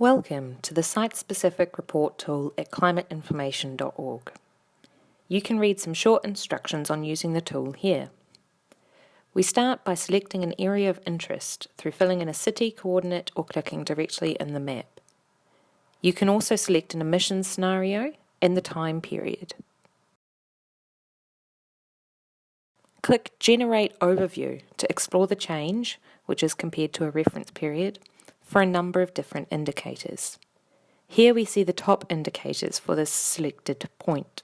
Welcome to the site-specific report tool at climateinformation.org. You can read some short instructions on using the tool here. We start by selecting an area of interest through filling in a city coordinate or clicking directly in the map. You can also select an emissions scenario and the time period. Click Generate Overview to explore the change, which is compared to a reference period, for a number of different indicators. Here we see the top indicators for this selected point.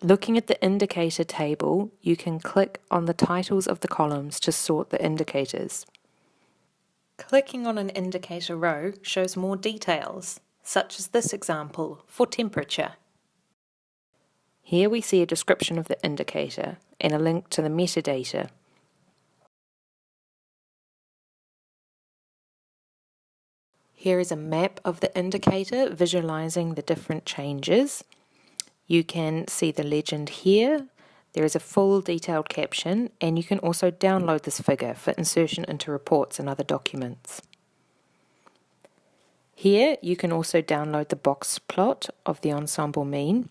Looking at the indicator table, you can click on the titles of the columns to sort the indicators. Clicking on an indicator row shows more details, such as this example for temperature. Here we see a description of the indicator and a link to the metadata. Here is a map of the indicator visualizing the different changes. You can see the legend here. There is a full detailed caption and you can also download this figure for insertion into reports and other documents. Here you can also download the box plot of the ensemble mean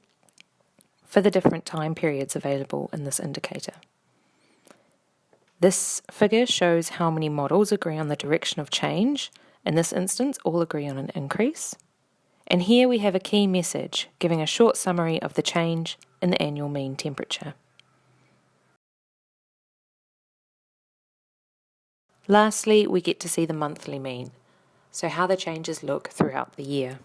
for the different time periods available in this indicator. This figure shows how many models agree on the direction of change. In this instance, all agree on an increase. And here we have a key message giving a short summary of the change in the annual mean temperature. Lastly, we get to see the monthly mean, so how the changes look throughout the year.